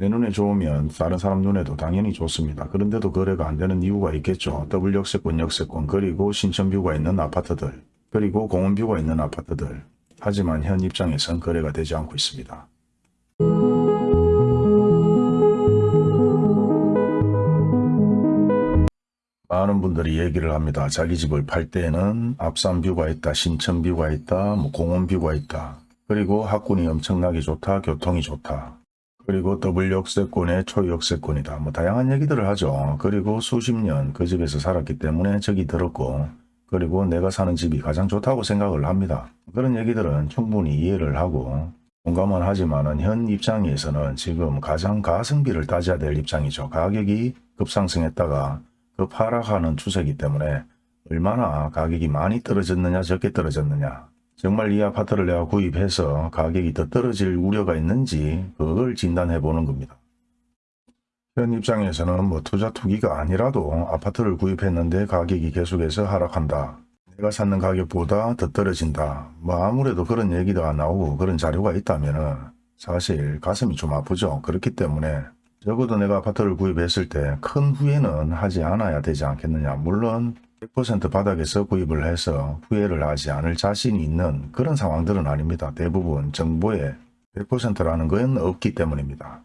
내 눈에 좋으면 다른 사람 눈에도 당연히 좋습니다. 그런데도 거래가 안 되는 이유가 있겠죠. 더블 역세권, 역세권, 그리고 신천뷰가 있는 아파트들, 그리고 공원뷰가 있는 아파트들. 하지만 현 입장에선 거래가 되지 않고 있습니다. 많은 분들이 얘기를 합니다. 자기 집을 팔 때는 앞산뷰가 있다, 신천뷰가 있다, 뭐 공원뷰가 있다. 그리고 학군이 엄청나게 좋다, 교통이 좋다. 그리고 더블 역세권의 초역세권이다. 뭐 다양한 얘기들을 하죠. 그리고 수십 년 그 집에서 살았기 때문에 적이 들었고 그리고 내가 사는 집이 가장 좋다고 생각을 합니다. 그런 얘기들은 충분히 이해를 하고 공감은 하지만은 현 입장에서는 지금 가장 가성비를 따져야 될 입장이죠. 가격이 급상승했다가 급 하락하는 추세이기 때문에 얼마나 가격이 많이 떨어졌느냐 적게 떨어졌느냐 정말 이 아파트를 내가 구입해서 가격이 더 떨어질 우려가 있는지 그걸 진단해 보는 겁니다. 현 입장에서는 뭐 투자 투기가 아니라도 아파트를 구입했는데 가격이 계속해서 하락한다. 내가 샀는 가격보다 더 떨어진다. 뭐 아무래도 그런 얘기가 나오고 그런 자료가 있다면 사실 가슴이 좀 아프죠. 그렇기 때문에 적어도 내가 아파트를 구입했을 때 큰 후회는 하지 않아야 되지 않겠느냐. 물론 100% 바닥에서 구입을 해서 후회를 하지 않을 자신이 있는 그런 상황들은 아닙니다. 대부분 정보에 100%라는 건 없기 때문입니다.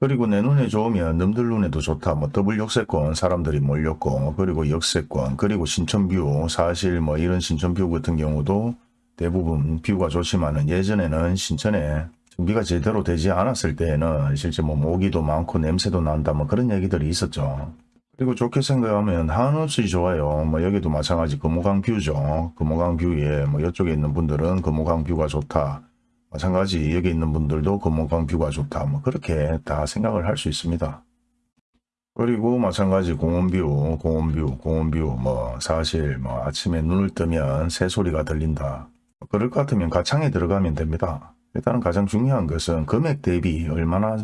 그리고 내 눈에 좋으면 남들 눈에도 좋다. 뭐 더블 역세권 사람들이 몰렸고 그리고 역세권 그리고 신천뷰 사실 뭐 이런 신천뷰 같은 경우도 대부분 뷰가 좋지만은 예전에는 신천에 정비가 제대로 되지 않았을 때에는 실제 뭐 모기도 많고 냄새도 난다 뭐 그런 얘기들이 있었죠. 그리고 좋게 생각하면 한없이 좋아요. 뭐 여기도 마찬가지 금호강 뷰죠. 금호강 뷰에 뭐 이쪽에 있는 분들은 금호강 뷰가 좋다. 마찬가지 여기 있는 분들도 금호강 뷰가 좋다. 뭐 그렇게 다 생각을 할 수 있습니다. 그리고 마찬가지 공원뷰, 공원뷰, 공원뷰 뭐 사실 뭐 아침에 눈을 뜨면 새소리가 들린다. 그럴 것 같으면 가창에 들어가면 됩니다. 일단은 가장 중요한 것은 금액 대비 얼마나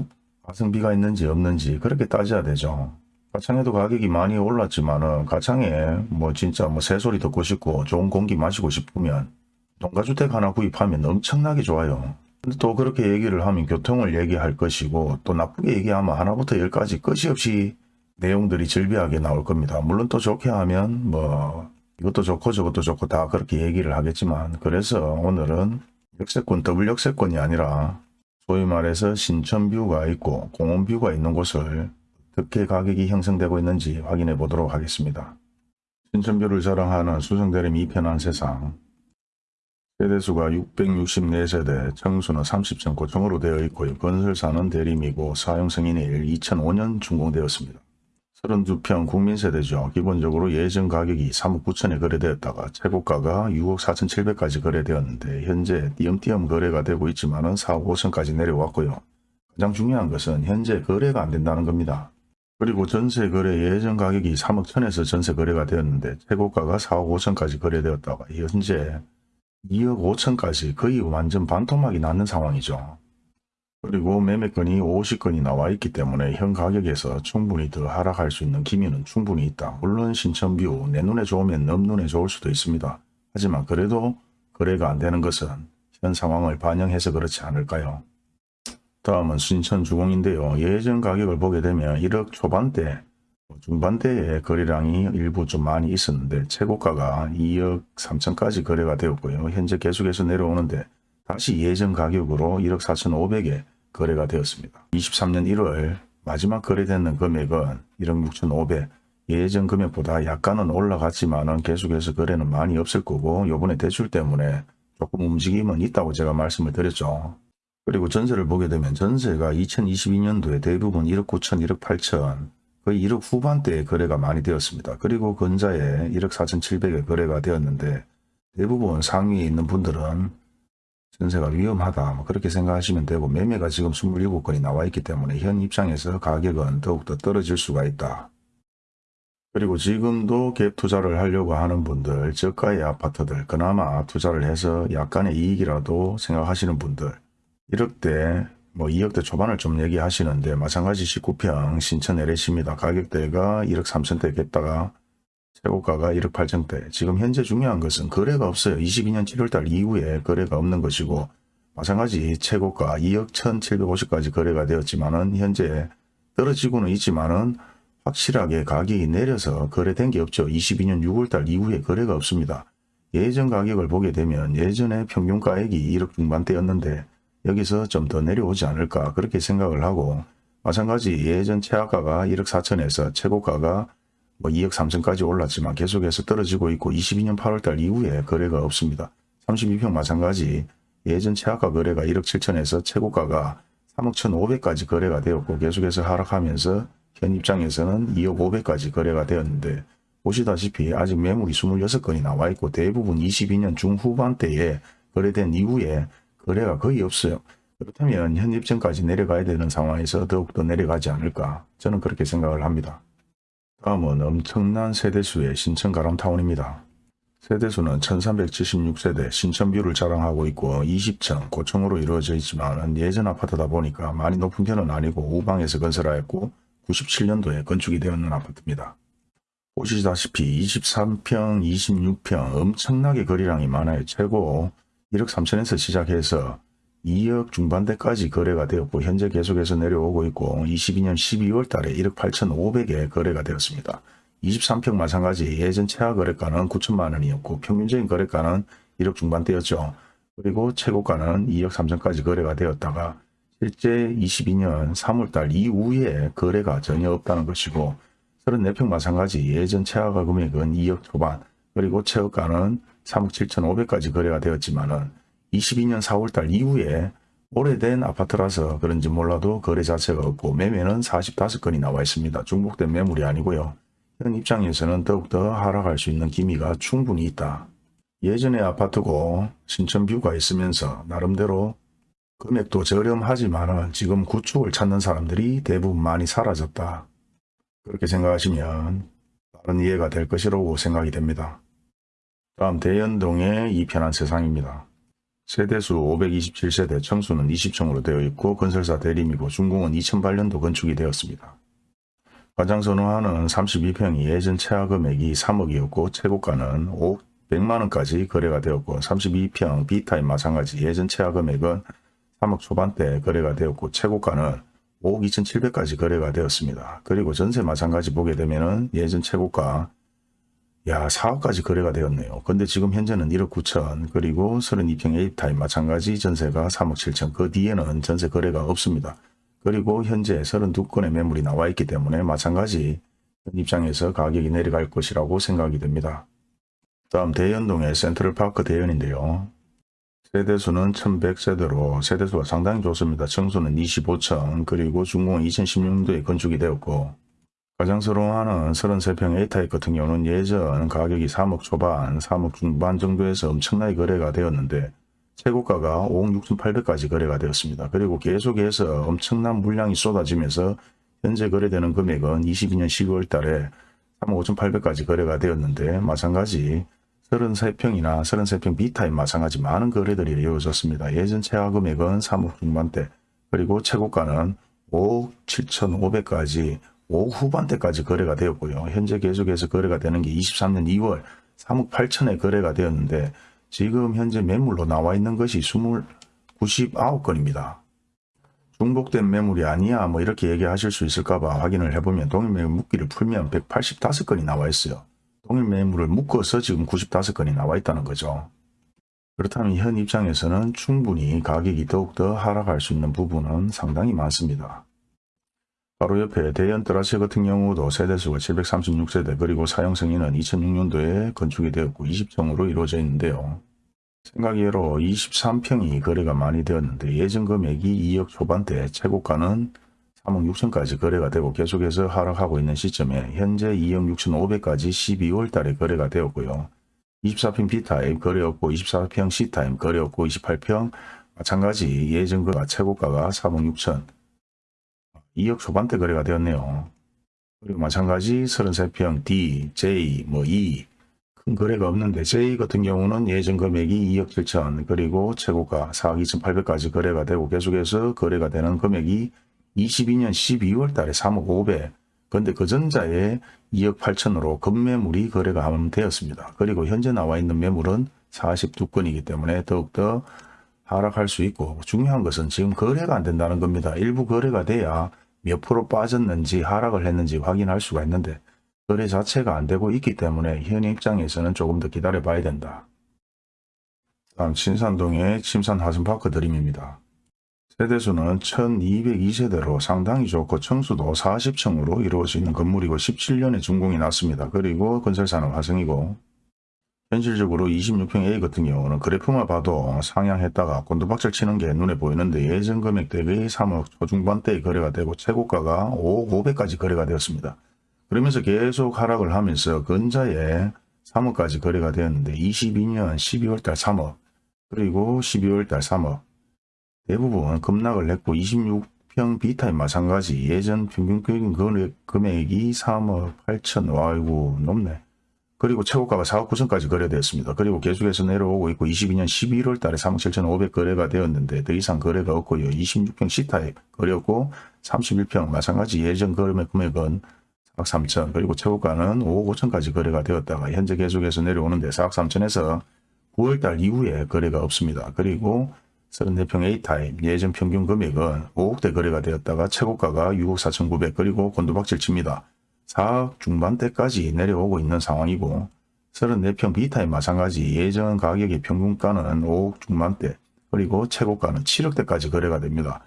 가성비가 있는지 없는지 그렇게 따져야 되죠. 가창에도 가격이 많이 올랐지만은 가창에 뭐 진짜 뭐 새소리 듣고 싶고 좋은 공기 마시고 싶으면 농가주택 하나 구입하면 엄청나게 좋아요. 근데 또 그렇게 얘기를 하면 교통을 얘기할 것이고 또 나쁘게 얘기하면 하나부터 열까지 끝이 없이 내용들이 절비하게 나올 겁니다. 물론 또 좋게 하면 뭐 이것도 좋고 저것도 좋고 다 그렇게 얘기를 하겠지만 그래서 오늘은 역세권 더블 역세권이 아니라 소위 말해서 신천뷰가 있고 공원뷰가 있는 곳을 어떻게 가격이 형성되고 있는지 확인해 보도록 하겠습니다. 신천뷰를 자랑하는 수성대림 2편 한 세상 세대수가 664세대, 청수는 30점 고층으로 되어 있고요. 건설사는 대림이고 사용승인일 2005년 준공되었습니다. 32평 국민세대죠. 기본적으로 예전 가격이 3억 9천에 거래되었다가 최고가가 6억 4천7백까지 거래되었는데 현재 띄엄띄엄 거래가 되고 있지만 은 4억 5천까지 내려왔고요. 가장 중요한 것은 현재 거래가 안 된다는 겁니다. 그리고 전세 거래 예전 가격이 3억 천에서 전세 거래가 되었는데 최고가가 4억 5천까지 거래되었다가 현재 2억 5천까지 거의 완전 반토막이 났는 상황이죠. 그리고 매매건이 50건이 나와 있기 때문에 현 가격에서 충분히 더 하락할 수 있는 기미는 충분히 있다. 물론 신천뷰 내 눈에 좋으면 넘 눈에 좋을 수도 있습니다. 하지만 그래도 거래가 안 되는 것은 현 상황을 반영해서 그렇지 않을까요? 다음은 신천 주공인데요. 예전 가격을 보게 되면 1억 초반대, 중반대의 거래량이 일부 좀 많이 있었는데 최고가가 2억 3천까지 거래가 되었고요. 현재 계속해서 내려오는데 다시 예전 가격으로 1억 4천5백에 거래가 되었습니다. 23년 1월 마지막 거래되는 금액은 1억 6천5백 예전 금액보다 약간은 올라갔지만 계속해서 거래는 많이 없을 거고 요번에 대출 때문에 조금 움직임은 있다고 제가 말씀을 드렸죠. 그리고 전세를 보게 되면 전세가 2022년도에 대부분 1억 9천, 1억 8천 거의 1억 후반대에 거래가 많이 되었습니다. 그리고 근자에 1억 4천 7백에 거래가 되었는데 대부분 상위에 있는 분들은 전세가 위험하다 뭐 그렇게 생각하시면 되고 매매가 지금 27건이 나와 있기 때문에 현 입장에서 가격은 더욱더 떨어질 수가 있다. 그리고 지금도 갭 투자를 하려고 하는 분들 저가의 아파트들 그나마 투자를 해서 약간의 이익이라도 생각하시는 분들 1억대 뭐 2억대 초반을 좀 얘기하시는데 마찬가지 19평 신천 LH입니다. 가격대가 1억 3천대 겠다가 최고가가 1억 8천대. 지금 현재 중요한 것은 거래가 없어요. 22년 7월달 이후에 거래가 없는 것이고 마찬가지 최고가 2억 1750까지 거래가 되었지만 은 현재 떨어지고는 있지만 은 확실하게 가격이 내려서 거래된 게 없죠. 22년 6월달 이후에 거래가 없습니다. 예전 가격을 보게 되면 예전에 평균가액이 1억 중반대였는데 여기서 좀 더 내려오지 않을까 그렇게 생각을 하고 마찬가지 예전 최하가가 1억 4천에서 최고가가 뭐 2억 3천까지 올랐지만 계속해서 떨어지고 있고 22년 8월달 이후에 거래가 없습니다. 32평 마찬가지 예전 최하가 거래가 1억 7천에서 최고가가 3억 1,500까지 거래가 되었고 계속해서 하락하면서 현 입장에서는 2억 500까지 거래가 되었는데 보시다시피 아직 매물이 26건이 나와 있고 대부분 22년 중후반대에 거래된 이후에 거래가 거의 없어요. 그렇다면 현 입장까지 내려가야 되는 상황에서 더욱더 내려가지 않을까 저는 그렇게 생각을 합니다. 다음은 엄청난 세대수의 신천 가람타운입니다. 세대수는 1376세대 신천뷰를 자랑하고 있고 20층 고층으로 이루어져 있지만 예전 아파트다 보니까 많이 높은 편은 아니고 우방에서 건설하였고 97년도에 건축이 되었는 아파트입니다. 보시다시피 23평, 26평 엄청나게 거리량이 많아요. 최고 1억 3천에서 시작해서 2억 중반대까지 거래가 되었고 현재 계속해서 내려오고 있고 22년 12월 달에 1억 8천5백에 거래가 되었습니다. 23평 마찬가지 예전 최하 거래가는 9천만 원이었고 평균적인 거래가는 1억 중반대였죠. 그리고 최고가는 2억 3천까지 거래가 되었다가 실제 22년 3월달 이후에 거래가 전혀 없다는 것이고 34평 마찬가지 예전 최하가 금액은 2억 초반 그리고 최고가는 3억 7천5백까지 거래가 되었지만은 22년 4월달 이후에 오래된 아파트라서 그런지 몰라도 거래 자체가 없고 매매는 45건이 나와 있습니다. 중복된 매물이 아니고요. 현 입장에서는 더욱더 하락할 수 있는 기미가 충분히 있다. 예전에 아파트고 신천뷰가 있으면서 나름대로 금액도 저렴하지만 지금 구축을 찾는 사람들이 대부분 많이 사라졌다. 그렇게 생각하시면 다른 이해가 될 것이라고 생각이 됩니다. 다음 대연동의 이편한 세상입니다. 세대수 527세대 청수는 20층으로 되어 있고 건설사 대림이고 준공은 2008년도 건축이 되었습니다. 가장 선호하는 32평이 예전 최하 금액이 3억이었고 최고가는 5억 100만원까지 거래가 되었고 32평 B타입 마찬가지 예전 최하 금액은 3억 초반대 거래가 되었고 최고가는 5억 2,700까지 거래가 되었습니다. 그리고 전세 마찬가지 보게 되면 은 예전 최고가 야 4억까지 거래가 되었네요. 근데 지금 현재는 1억 9천 그리고 32평 A타입 마찬가지 전세가 3억 7천 그 뒤에는 전세 거래가 없습니다. 그리고 현재 32건의 매물이 나와 있기 때문에 마찬가지 입장에서 가격이 내려갈 것이라고 생각이 됩니다. 다음 대연동의 센트럴파크 대연인데요. 세대수는 1100세대로 세대수가 상당히 좋습니다. 청수는 25층 그리고 준공은 2016년도에 건축이 되었고 가장스러워하는 33평 A타입 같은 경우는 예전 가격이 3억 초반, 3억 중반 정도에서 엄청나게 거래가 되었는데 최고가가 5억 6,800까지 거래가 되었습니다. 그리고 계속해서 엄청난 물량이 쏟아지면서 현재 거래되는 금액은 22년 12월 달에 3억 5,800까지 거래가 되었는데 마찬가지 33평이나 33평 B타입 마찬가지 많은 거래들이 이루어졌습니다. 예전 최하 금액은 3억 중반대 그리고 최고가는 5억 7,500까지 5억 후반대까지 거래가 되었고요. 현재 계속해서 거래가 되는 게 23년 2월 3억 8천에 거래가 되었는데 지금 현재 매물로 나와 있는 것이 20, 99건입니다. 중복된 매물이 아니야 뭐 이렇게 얘기하실 수 있을까봐 확인을 해보면 동일 매물 묶기를 풀면 185건이 나와 있어요. 동일 매물을 묶어서 지금 95건이 나와 있다는 거죠. 그렇다면 현 입장에서는 충분히 가격이 더욱더 하락할 수 있는 부분은 상당히 많습니다. 바로 옆에 대연 트라시 같은 경우도 세대수가 736세대 그리고 사용 승인은 2006년도에 건축이 되었고 20층으로 이루어져 있는데요. 생각외로 23평이 거래가 많이 되었는데 예전 금액이 2억 초반대 최고가는 3억 6천까지 거래가 되고 계속해서 하락하고 있는 시점에 현재 2억 6천 5백까지 12월 달에 거래가 되었고요. 24평 B타입 거래 없고 24평 C타입 거래 없고 28평 마찬가지 예전 그 최고가가 3억 6천 2억 초반대 거래가 되었네요. 그리고 마찬가지 33평 D, J, 뭐 E 큰 거래가 없는데 J 같은 경우는 예전 금액이 2억 7천 그리고 최고가 4억 2,800까지 거래가 되고 계속해서 거래가 되는 금액이 22년 12월 달에 3억 5백 근데 그 전자에 2억 8천으로 급매물이 거래가 되었습니다. 그리고 현재 나와 있는 매물은 42건이기 때문에 더욱더 하락할 수 있고 중요한 것은 지금 거래가 안 된다는 겁니다. 일부 거래가 돼야 몇 프로 빠졌는지 하락을 했는지 확인할 수가 있는데 거래 자체가 안 되고 있기 때문에 현 입장에서는 조금 더 기다려 봐야 된다. 다음 신산동의 침산 하슴파크 드림입니다. 세대수는 1202세대로 상당히 좋고 청수도 40층으로 이루어져 있는 건물이고 17년에 준공이 났습니다. 그리고 건설사는 화성이고 현실적으로 26평 A 같은 경우는 그래프만 봐도 상향했다가 곤두박질 치는 게 눈에 보이는데 예전 금액 대비 3억 초중반대에 거래가 되고 최고가가 5억 500까지 거래가 되었습니다. 그러면서 계속 하락을 하면서 근자에 3억까지 거래가 되었는데 22년 12월달 3억 그리고 12월달 3억 대부분 급락을 했고 26평 B타입 마찬가지 예전 평균적인 금액이 3억 8천 와이고 높네. 그리고 최고가가 4억 9천까지 거래되었습니다. 그리고 계속해서 내려오고 있고 22년 11월 달에 3억 7천 5백 거래가 되었는데 더 이상 거래가 없고요. 26평 C타입 거래였고 31평 마찬가지 예전 거래 금액은 4억 3천 그리고 최고가는 5억 5천까지 거래가 되었다가 현재 계속해서 내려오는데 4억 3천에서 9월 달 이후에 거래가 없습니다. 그리고 34평 A타입 예전 평균 금액은 5억대 거래가 되었다가 최고가가 6억 4천9백 그리고 곤두박질 칩니다. 4억 중반대까지 내려오고 있는 상황이고 34평 B타입 마찬가지 예전 가격의 평균가는 5억 중반대 그리고 최고가는 7억대까지 거래가 됩니다.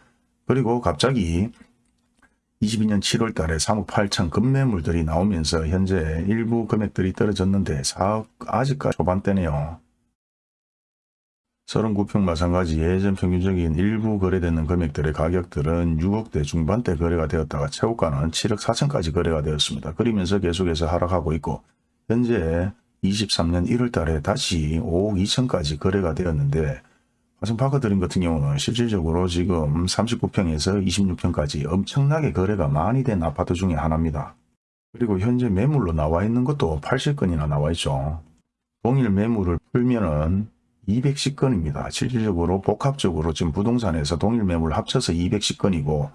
그리고 갑자기 22년 7월 달에 3억 8천 급매물들이 나오면서 현재 일부 금액들이 떨어졌는데 4억 아직까지 초반대네요. 39평 마찬가지 예전 평균적인 일부 거래되는 금액들의 가격들은 6억대 중반대 거래가 되었다가 최고가는 7억 4천까지 거래가 되었습니다. 그러면서 계속해서 하락하고 있고 현재 23년 1월 달에 다시 5억 2천까지 거래가 되었는데 화성파크 드림 같은 경우는 실질적으로 지금 39평에서 26평까지 엄청나게 거래가 많이 된 아파트 중에 하나입니다. 그리고 현재 매물로 나와 있는 것도 80건이나 나와 있죠. 동일 매물을 풀면은 210건입니다. 실질적으로 복합적으로 지금 부동산에서 동일 매물 합쳐서 210건이고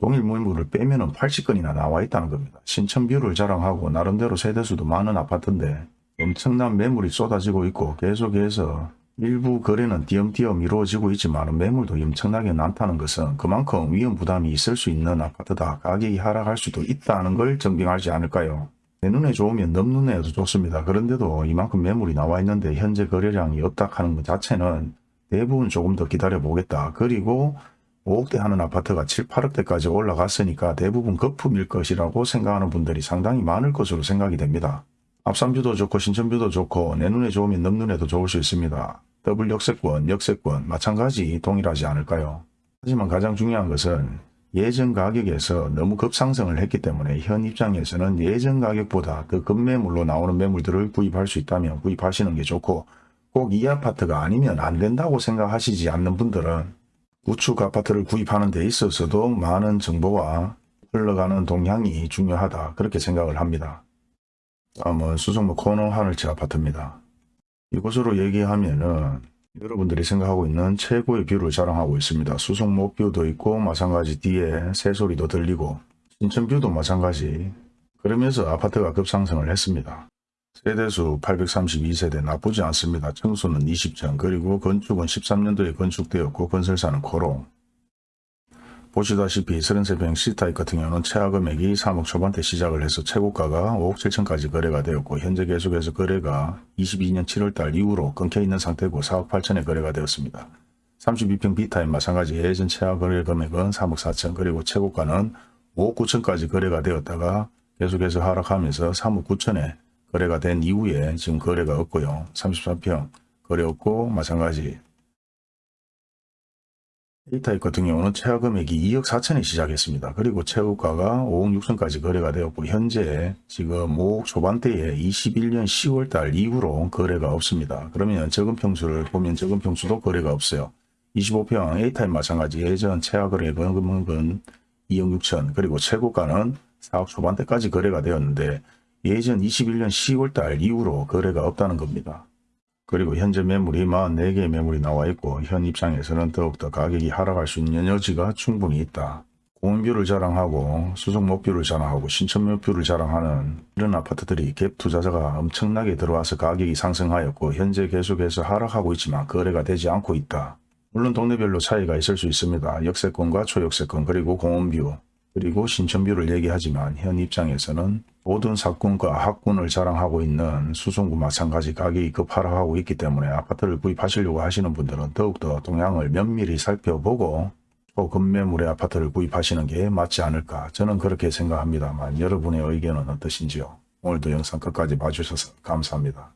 동일 매물을 빼면은 80건이나 나와 있다는 겁니다. 신천뷰를 자랑하고 나름대로 세대수도 많은 아파트인데 엄청난 매물이 쏟아지고 있고 계속해서 일부 거래는 띄엄띄엄 이루어지고 있지만 매물도 엄청나게 많다는 것은 그만큼 위험 부담이 있을 수 있는 아파트다. 가격이 하락할 수도 있다는 걸 증빙하지 않을까요? 내 눈에 좋으면 넘 눈에도 좋습니다. 그런데도 이만큼 매물이 나와 있는데 현재 거래량이 없다 하는 것 자체는 대부분 조금 더 기다려 보겠다. 그리고 5억대 하는 아파트가 7, 8억대까지 올라갔으니까 대부분 거품일 것이라고 생각하는 분들이 상당히 많을 것으로 생각이 됩니다. 앞산뷰도 좋고 신천뷰도 좋고 내 눈에 좋으면 넘 눈에도 좋을 수 있습니다. 더블 역세권, 역세권 마찬가지 동일하지 않을까요? 하지만 가장 중요한 것은 예전 가격에서 너무 급상승을 했기 때문에 현 입장에서는 예전 가격보다 더 급매물로 나오는 매물들을 구입할 수 있다면 구입하시는 게 좋고 꼭 이 아파트가 아니면 안 된다고 생각하시지 않는 분들은 우측 아파트를 구입하는 데 있어서도 많은 정보와 흘러가는 동향이 중요하다 그렇게 생각을 합니다. 다음은 수성로 코너 하늘채 아파트입니다. 이곳으로 얘기하면은 여러분들이 생각하고 있는 최고의 뷰를 자랑하고 있습니다. 수성못 뷰도 있고 마찬가지 뒤에 새소리도 들리고 신천 뷰도 마찬가지 그러면서 아파트가 급상승을 했습니다. 세대수 832세대 나쁘지 않습니다. 층수는 20층 그리고 건축은 13년도에 건축되었고 건설사는 코오롱 보시다시피 33평 C타입 같은 경우는 최하 금액이 3억 초반대 시작을 해서 최고가가 5억 7천까지 거래가 되었고 현재 계속해서 거래가 22년 7월달 이후로 끊겨있는 상태고 4억 8천에 거래가 되었습니다. 32평 B타입 마찬가지 예전 최하 거래 금액은 3억 4천 그리고 최고가는 5억 9천까지 거래가 되었다가 계속해서 하락하면서 3억 9천에 거래가 된 이후에 지금 거래가 없고요. 33평 거래 없고 마찬가지 A타입 같은 경우는 최하 금액이 2억 4천에 시작했습니다. 그리고 최고가가 5억 6천까지 거래가 되었고 현재 지금 5억 초반대에 21년 10월 달 이후로 거래가 없습니다. 그러면 적은 평수를 보면 적은 평수도 거래가 없어요. 25평 A타입 마찬가지 예전 최하 거래 금액은 2억 6천 그리고 최고가는 4억 초반대까지 거래가 되었는데 예전 21년 10월 달 이후로 거래가 없다는 겁니다. 그리고 현재 매물이 44개의 매물이 나와 있고 현 입장에서는 더욱더 가격이 하락할 수 있는 여지가 충분히 있다. 공원뷰를 자랑하고 수성목뷰를 자랑하고 신천묘뷰를 자랑하는 이런 아파트들이 갭 투자자가 엄청나게 들어와서 가격이 상승하였고 현재 계속해서 하락하고 있지만 거래가 되지 않고 있다. 물론 동네별로 차이가 있을 수 있습니다. 역세권과 초역세권 그리고 공원뷰 그리고 신천뷰를 얘기하지만 현 입장에서는 모든 사건과 학군을 자랑하고 있는 수성구 마찬가지 가격이 급하락하고 있기 때문에 아파트를 구입하시려고 하시는 분들은 더욱더 동향을 면밀히 살펴보고 초급매물의 아파트를 구입하시는 게 맞지 않을까 저는 그렇게 생각합니다만 여러분의 의견은 어떠신지요? 오늘도 영상 끝까지 봐주셔서 감사합니다.